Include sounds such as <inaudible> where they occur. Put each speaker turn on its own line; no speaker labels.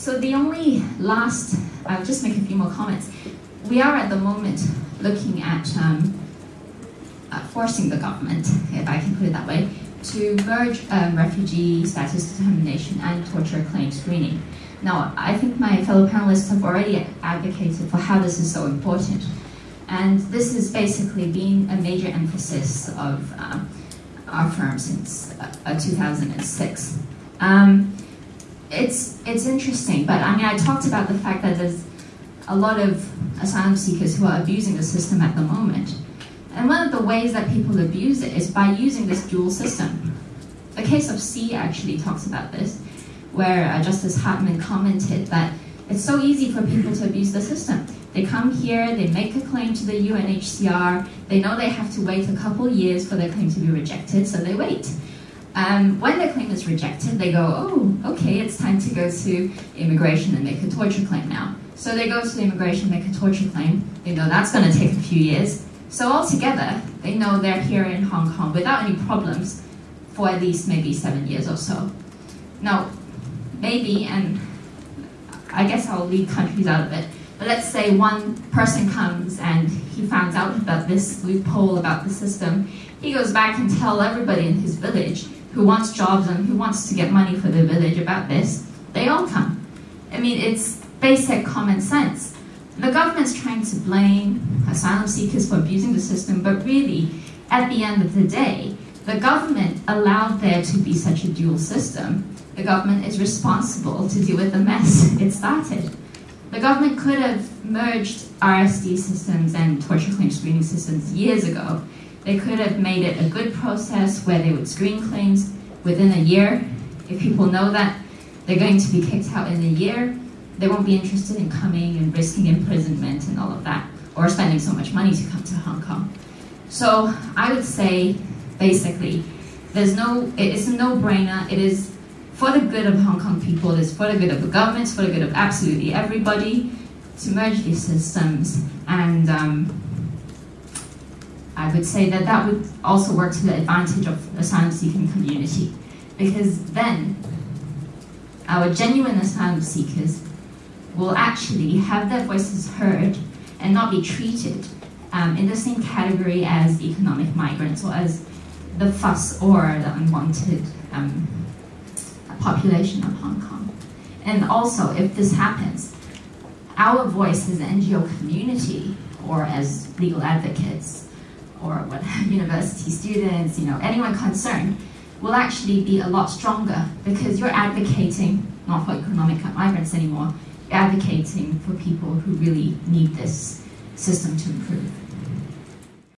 So the only last, I'll just make a few more comments. We are at the moment looking at um, uh, forcing the government, if I can put it that way, to merge um, refugee status determination and torture claim screening. Now, I think my fellow panelists have already advocated for how this is so important. And this has basically been a major emphasis of um, our firm since uh, 2006. Um, it's, it's interesting, but I mean, I talked about the fact that there's a lot of asylum seekers who are abusing the system at the moment. And one of the ways that people abuse it is by using this dual system. The case of C actually talks about this, where uh, Justice Hartmann commented that it's so easy for people to abuse the system. They come here, they make a claim to the UNHCR, they know they have to wait a couple years for their claim to be rejected, so they wait. Um, when their claim is rejected, they go, oh, okay, it's time to go to immigration and make a torture claim now. So they go to immigration, make a torture claim. They know that's going to take a few years. So altogether, they know they're here in Hong Kong without any problems for at least maybe seven years or so. Now, maybe, and I guess I'll leave countries out of it, but let's say one person comes and he finds out about this loophole about the system. He goes back and tell everybody in his village who wants jobs and who wants to get money for the village about this. They all come. I mean, it's basic common sense. The government's trying to blame asylum seekers for abusing the system, but really, at the end of the day, the government allowed there to be such a dual system. The government is responsible to deal with the mess it started. The government could have merged RSD systems and torture claim screening systems years ago. They could have made it a good process where they would screen claims within a year. If people know that they're going to be kicked out in a year, they won't be interested in coming and risking imprisonment and all of that, or spending so much money to come to Hong Kong. So I would say, basically, there's no, it's a no-brainer. It is for the good of Hong Kong people, it is for the good of the government, for the good of absolutely everybody to merge these systems. And um, I would say that that would also work to the advantage of the asylum-seeking community, because then our genuine asylum seekers will actually have their voices heard and not be treated um, in the same category as economic migrants or as the fuss or the unwanted um, population of Hong Kong. And also, if this happens, our voice as an NGO community or as legal advocates or what <laughs> university students, you know, anyone concerned, will actually be a lot stronger because you're advocating not for economic migrants anymore, advocating for people who really need this system to improve.